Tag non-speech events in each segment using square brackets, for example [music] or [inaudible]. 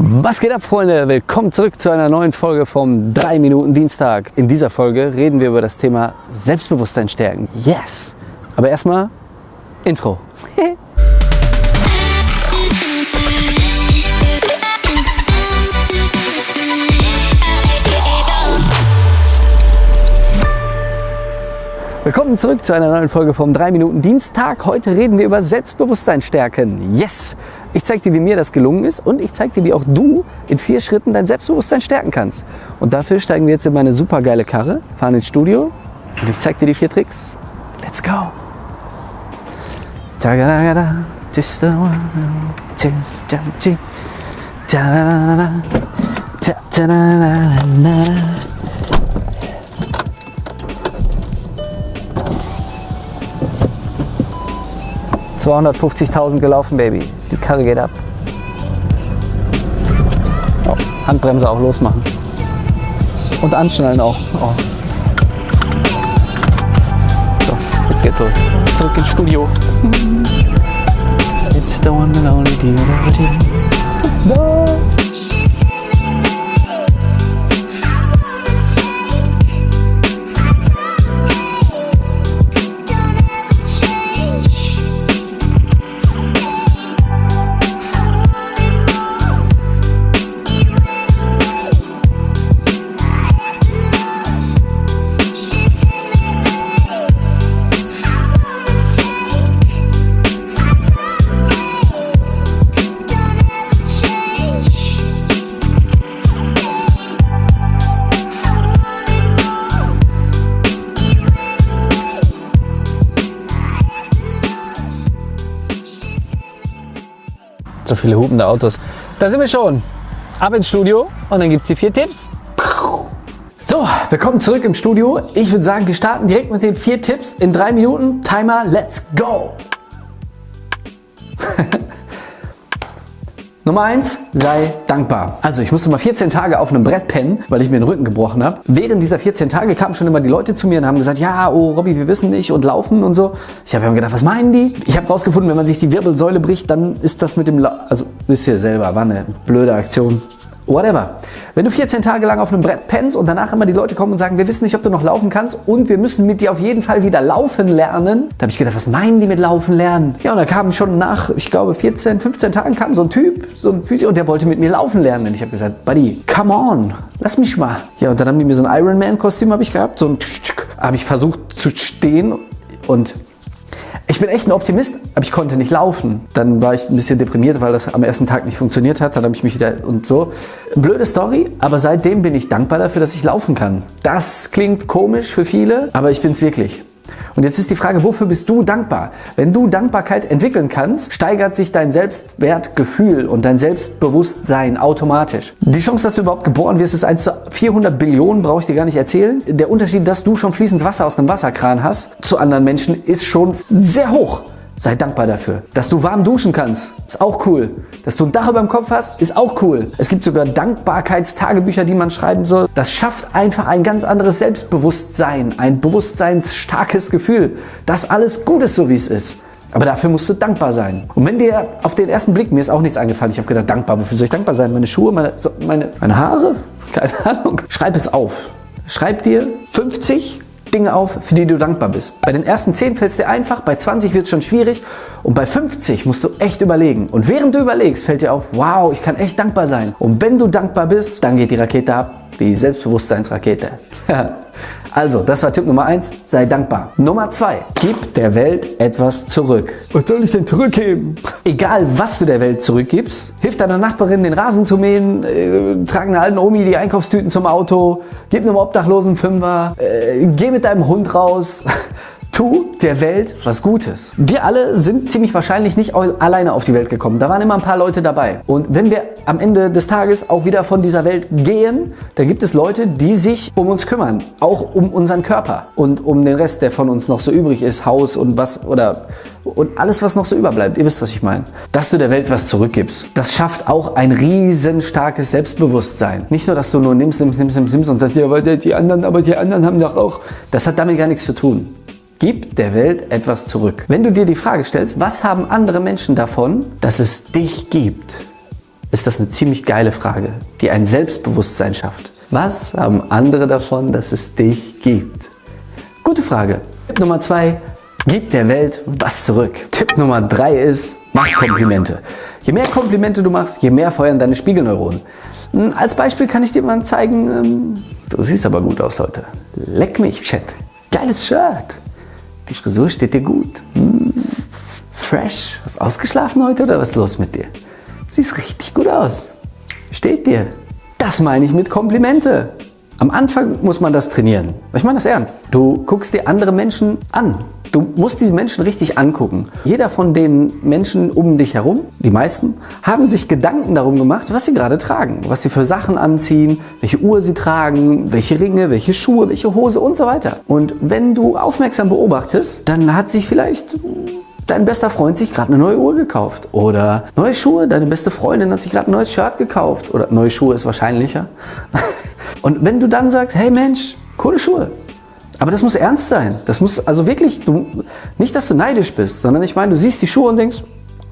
Was geht ab, Freunde? Willkommen zurück zu einer neuen Folge vom 3 Minuten Dienstag. In dieser Folge reden wir über das Thema Selbstbewusstsein stärken. Yes! Aber erstmal Intro. [laughs] Willkommen zurück zu einer neuen Folge vom 3 Minuten Dienstag. Heute reden wir über Selbstbewusstsein stärken. Yes! Ich zeige dir, wie mir das gelungen ist und ich zeige dir, wie auch du in vier Schritten dein Selbstbewusstsein stärken kannst. Und dafür steigen wir jetzt in meine super geile Karre, fahren ins Studio und ich zeige dir die vier Tricks. Let's go! ...250.000 gelaufen, Baby. Die Karre geht ab. Oh, Handbremse auch losmachen. Und anschnallen auch. Oh. So, jetzt geht's los. Zurück ins Studio. It's the one and only No. So viele hupende Autos. Da sind wir schon. Ab ins Studio und dann gibt es die vier Tipps. So, willkommen zurück im Studio. Ich würde sagen, wir starten direkt mit den vier Tipps in drei Minuten. Timer, let's go! [laughs] Nummer eins: sei dankbar. Also ich musste mal 14 Tage auf einem Brett pennen, weil ich mir den Rücken gebrochen habe. Während dieser 14 Tage kamen schon immer die Leute zu mir und haben gesagt, ja, oh Robby, wir wissen nicht und laufen und so. Ich habe mir gedacht, was meinen die? Ich habe rausgefunden, wenn man sich die Wirbelsäule bricht, dann ist das mit dem, La also wisst ihr selber, war eine blöde Aktion. Whatever. Wenn du 14 Tage lang auf einem Brett pennst und danach immer die Leute kommen und sagen, wir wissen nicht, ob du noch laufen kannst und wir müssen mit dir auf jeden Fall wieder laufen lernen, da habe ich gedacht, was meinen die mit laufen lernen? Ja, und da kam schon nach, ich glaube, 14, 15 Tagen kam so ein Typ, so ein Physio, und der wollte mit mir laufen lernen. Und ich habe gesagt, Buddy, come on, lass mich mal. Ja, und dann haben die mir so ein Ironman-Kostüm habe ich gehabt, so ein habe ich versucht zu stehen und ich bin echt ein Optimist, aber ich konnte nicht laufen. Dann war ich ein bisschen deprimiert, weil das am ersten Tag nicht funktioniert hat. Dann habe ich mich wieder und so. Blöde Story, aber seitdem bin ich dankbar dafür, dass ich laufen kann. Das klingt komisch für viele, aber ich bin es wirklich. Und jetzt ist die Frage, wofür bist du dankbar? Wenn du Dankbarkeit entwickeln kannst, steigert sich dein Selbstwertgefühl und dein Selbstbewusstsein automatisch. Die Chance, dass du überhaupt geboren wirst, ist 1 zu 400 Billionen, brauche ich dir gar nicht erzählen. Der Unterschied, dass du schon fließend Wasser aus einem Wasserkran hast, zu anderen Menschen, ist schon sehr hoch. Sei dankbar dafür. Dass du warm duschen kannst, ist auch cool. Dass du ein Dach über dem Kopf hast, ist auch cool. Es gibt sogar Dankbarkeitstagebücher, die man schreiben soll. Das schafft einfach ein ganz anderes Selbstbewusstsein, ein bewusstseinsstarkes Gefühl, dass alles gut ist, so wie es ist. Aber dafür musst du dankbar sein. Und wenn dir auf den ersten Blick, mir ist auch nichts eingefallen, ich habe gedacht, dankbar, wofür soll ich dankbar sein? Meine Schuhe, meine, meine, meine Haare? [laughs] Keine Ahnung. Schreib es auf. Schreib dir 50 Dinge auf, für die du dankbar bist. Bei den ersten 10 fällt es dir einfach, bei 20 wird es schon schwierig und bei 50 musst du echt überlegen. Und während du überlegst, fällt dir auf, wow, ich kann echt dankbar sein. Und wenn du dankbar bist, dann geht die Rakete ab, die Selbstbewusstseinsrakete. [laughs] Also, das war Tipp Nummer 1, sei dankbar. Nummer 2, gib der Welt etwas zurück. Was soll ich denn zurückgeben? Egal, was du der Welt zurückgibst, hilf deiner Nachbarin, den Rasen zu mähen, äh, trag einer alten Omi die Einkaufstüten zum Auto, gib einem Obdachlosen Fünfer, äh, geh mit deinem Hund raus. Tu der Welt was Gutes. Wir alle sind ziemlich wahrscheinlich nicht alleine auf die Welt gekommen. Da waren immer ein paar Leute dabei. Und wenn wir am Ende des Tages auch wieder von dieser Welt gehen, dann gibt es Leute, die sich um uns kümmern. Auch um unseren Körper und um den Rest, der von uns noch so übrig ist. Haus und was oder und alles, was noch so überbleibt. Ihr wisst, was ich meine. Dass du der Welt was zurückgibst, das schafft auch ein riesen starkes Selbstbewusstsein. Nicht nur, dass du nur nimmst, nimmst, nimmst, nimmst, nimmst und sagst, ja, aber die anderen, aber die anderen haben doch auch. Das hat damit gar nichts zu tun. Gib der Welt etwas zurück. Wenn du dir die Frage stellst, was haben andere Menschen davon, dass es dich gibt? ist das eine ziemlich geile Frage, die ein Selbstbewusstsein schafft. Was haben andere davon, dass es dich gibt? Gute Frage. Tipp Nummer zwei, gib der Welt was zurück. Tipp Nummer drei ist, mach Komplimente. Je mehr Komplimente du machst, je mehr feuern deine Spiegelneuronen. Hm, als Beispiel kann ich dir mal zeigen, ähm, du siehst aber gut aus heute. Leck mich, Chat. Geiles Shirt. Die Frisur steht dir gut. Hm, fresh. Hast du ausgeschlafen heute oder was ist los mit dir? Siehst richtig gut aus. Steht dir. Das meine ich mit Komplimente. Am Anfang muss man das trainieren. Ich meine das ernst. Du guckst dir andere Menschen an. Du musst diese Menschen richtig angucken. Jeder von den Menschen um dich herum, die meisten, haben sich Gedanken darum gemacht, was sie gerade tragen. Was sie für Sachen anziehen, welche Uhr sie tragen, welche Ringe, welche Schuhe, welche Hose und so weiter. Und wenn du aufmerksam beobachtest, dann hat sich vielleicht dein bester Freund sich gerade eine neue Uhr gekauft. Oder neue Schuhe, deine beste Freundin hat sich gerade ein neues Shirt gekauft. Oder neue Schuhe ist wahrscheinlicher. [laughs] Und wenn du dann sagst, hey Mensch, coole Schuhe. Aber das muss ernst sein. Das muss also wirklich, du, nicht, dass du neidisch bist, sondern ich meine, du siehst die Schuhe und denkst,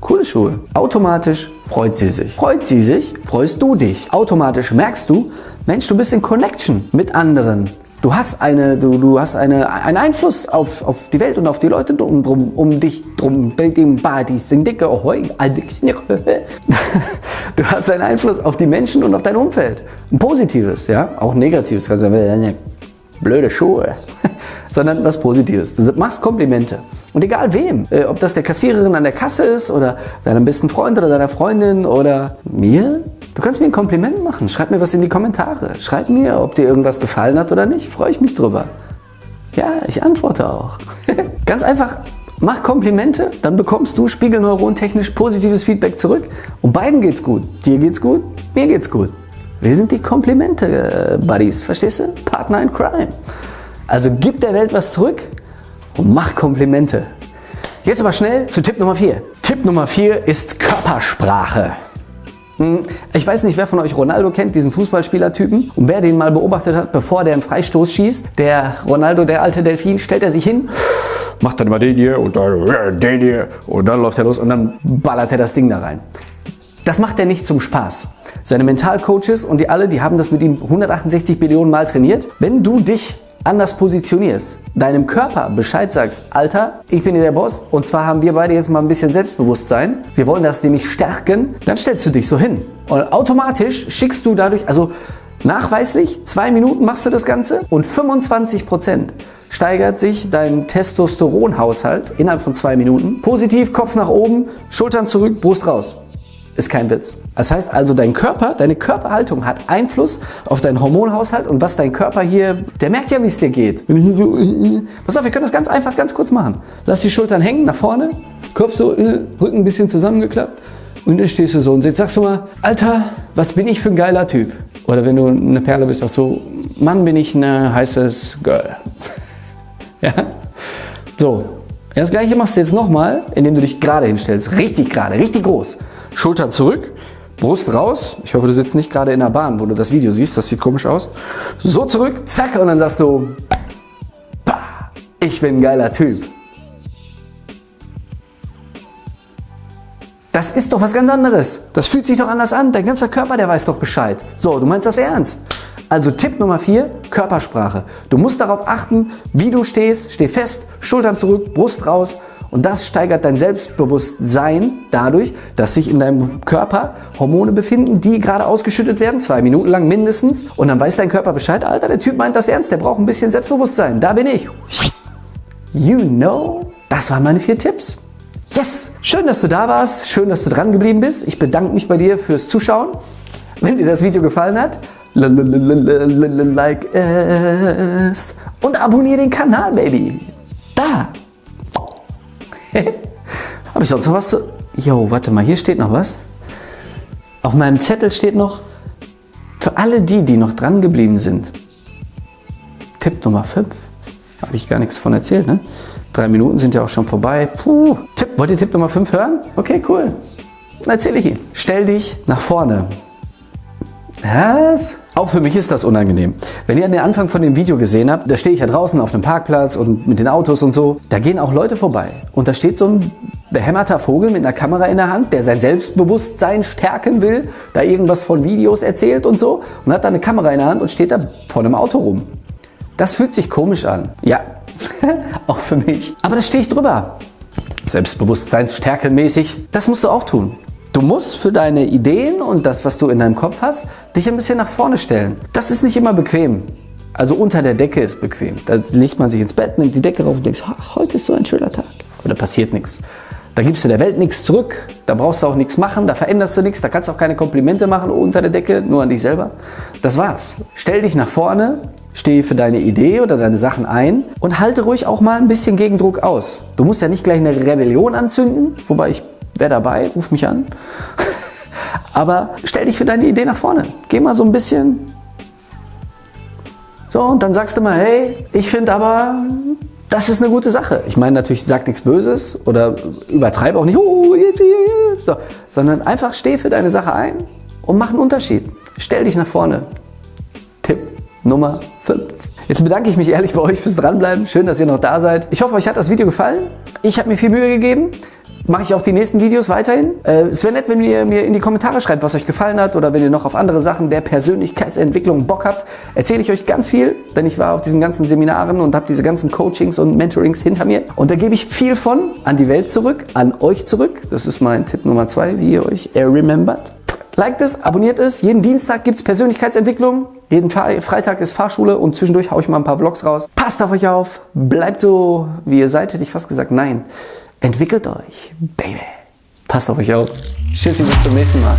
coole Schuhe. Automatisch freut sie sich. Freut sie sich, freust du dich. Automatisch merkst du, Mensch, du bist in Connection mit anderen. Du hast, eine, du, du hast eine, einen Einfluss auf, auf die Welt und auf die Leute drum, drum um dich drum. [laughs] Du hast einen Einfluss auf die Menschen und auf dein Umfeld. Ein positives, ja, auch negatives. Kannst sagen, blöde Schuhe, [laughs] sondern was Positives. Du machst Komplimente. Und egal wem, äh, ob das der Kassiererin an der Kasse ist oder deinem besten Freund oder deiner Freundin oder mir, du kannst mir ein Kompliment machen. Schreib mir was in die Kommentare. Schreib mir, ob dir irgendwas gefallen hat oder nicht. Freue ich mich drüber. Ja, ich antworte auch. [laughs] Ganz einfach, mach Komplimente, dann bekommst du spiegelneurontechnisch positives Feedback zurück und beiden geht's gut. Dir geht's gut, mir geht's gut. Wir sind die Komplimente-Buddies, verstehst du? Partner in Crime. Also gib der Welt was zurück und mach Komplimente. Jetzt aber schnell zu Tipp Nummer 4. Tipp Nummer 4 ist Körpersprache. Hm, ich weiß nicht, wer von euch Ronaldo kennt, diesen Fußballspielertypen. Und wer den mal beobachtet hat, bevor der einen Freistoß schießt, der Ronaldo, der alte Delfin, stellt er sich hin, macht dann immer den hier und dann den hier und dann läuft er los und dann ballert er das Ding da rein. Das macht er nicht zum Spaß. Seine Mentalcoaches und die alle, die haben das mit ihm 168 Billionen Mal trainiert. Wenn du dich anders positionierst, deinem Körper Bescheid sagst, Alter, ich bin hier der Boss und zwar haben wir beide jetzt mal ein bisschen Selbstbewusstsein, wir wollen das nämlich stärken, dann stellst du dich so hin und automatisch schickst du dadurch, also nachweislich, zwei Minuten machst du das Ganze und 25 Prozent steigert sich dein Testosteronhaushalt innerhalb von zwei Minuten. Positiv, Kopf nach oben, Schultern zurück, Brust raus. Ist kein Witz. Das heißt also, dein Körper, deine Körperhaltung hat Einfluss auf deinen Hormonhaushalt und was dein Körper hier, der merkt ja, wie es dir geht. Äh, äh, pass auf, wir können das ganz einfach, ganz kurz machen. Lass die Schultern hängen, nach vorne, Kopf so, äh, Rücken ein bisschen zusammengeklappt und dann stehst du so und sagst du mal, Alter, was bin ich für ein geiler Typ? Oder wenn du eine Perle bist, auch so, Mann, bin ich ein heißes Girl. [laughs] ja? So, das gleiche machst du jetzt nochmal, indem du dich gerade hinstellst. Richtig gerade, richtig groß. Schultern zurück, Brust raus. Ich hoffe, du sitzt nicht gerade in der Bahn, wo du das Video siehst. Das sieht komisch aus. So zurück, zack, und dann sagst du, bah, ich bin ein geiler Typ. Das ist doch was ganz anderes. Das fühlt sich doch anders an. Dein ganzer Körper, der weiß doch Bescheid. So, du meinst das ernst. Also Tipp Nummer 4, Körpersprache. Du musst darauf achten, wie du stehst. Steh fest, Schultern zurück, Brust raus und das steigert dein Selbstbewusstsein dadurch, dass sich in deinem Körper Hormone befinden, die gerade ausgeschüttet werden, zwei Minuten lang mindestens. Und dann weiß dein Körper Bescheid, Alter, der Typ meint das ernst, der braucht ein bisschen Selbstbewusstsein. Da bin ich. You know? Das waren meine vier Tipps. Yes! Schön, dass du da warst. Schön, dass du dran geblieben bist. Ich bedanke mich bei dir fürs Zuschauen. Wenn dir das Video gefallen hat, like es und abonniere den Kanal, Baby. Da! Habe ich sonst noch was zu... Jo, warte mal, hier steht noch was. Auf meinem Zettel steht noch, für alle die, die noch dran geblieben sind, Tipp Nummer 5. Habe ich gar nichts von erzählt, ne? Drei Minuten sind ja auch schon vorbei. Puh. Tipp, wollt ihr Tipp Nummer 5 hören? Okay, cool. Dann erzähle ich ihn. Stell dich nach vorne. Was? Auch für mich ist das unangenehm. Wenn ihr an den Anfang von dem Video gesehen habt, da stehe ich ja draußen auf dem Parkplatz und mit den Autos und so, da gehen auch Leute vorbei. Und da steht so ein behämmerter Vogel mit einer Kamera in der Hand, der sein Selbstbewusstsein stärken will, da irgendwas von Videos erzählt und so und hat da eine Kamera in der Hand und steht da vor einem Auto rum. Das fühlt sich komisch an. Ja, [laughs] auch für mich. Aber da stehe ich drüber. Selbstbewusstseinsstärkelmäßig. Das musst du auch tun. Du musst für deine Ideen und das, was du in deinem Kopf hast, dich ein bisschen nach vorne stellen. Das ist nicht immer bequem. Also unter der Decke ist bequem. Da legt man sich ins Bett, nimmt die Decke rauf und denkt, heute ist so ein schöner Tag. Da passiert nichts. Da gibst du der Welt nichts zurück, da brauchst du auch nichts machen, da veränderst du nichts, da kannst du auch keine Komplimente machen unter der Decke, nur an dich selber. Das war's. Stell dich nach vorne, steh für deine Idee oder deine Sachen ein und halte ruhig auch mal ein bisschen Gegendruck aus. Du musst ja nicht gleich eine Rebellion anzünden, wobei ich wäre dabei, ruf mich an. [laughs] Aber stell dich für deine Idee nach vorne. Geh mal so ein bisschen. So, und dann sagst du mal, hey, ich finde aber, das ist eine gute Sache. Ich meine natürlich, sag nichts Böses oder übertreibe auch nicht, so, sondern einfach steh für deine Sache ein und mach einen Unterschied. Stell dich nach vorne. Tipp Nummer 5. Jetzt bedanke ich mich ehrlich bei euch fürs Dranbleiben. Schön, dass ihr noch da seid. Ich hoffe, euch hat das Video gefallen. Ich habe mir viel Mühe gegeben mache ich auch die nächsten Videos weiterhin. Äh, es wäre nett, wenn ihr mir in die Kommentare schreibt, was euch gefallen hat oder wenn ihr noch auf andere Sachen der Persönlichkeitsentwicklung Bock habt. Erzähle ich euch ganz viel, denn ich war auf diesen ganzen Seminaren und habe diese ganzen Coachings und Mentorings hinter mir. Und da gebe ich viel von an die Welt zurück, an euch zurück. Das ist mein Tipp Nummer zwei, wie ihr euch remembert. Liked es, abonniert es. Jeden Dienstag gibt es Persönlichkeitsentwicklung. Jeden Freitag ist Fahrschule und zwischendurch haue ich mal ein paar Vlogs raus. Passt auf euch auf. Bleibt so, wie ihr seid, hätte ich fast gesagt. Nein. Entwickelt euch, Baby. Passt auf euch auf. Tschüssi, bis zum nächsten Mal.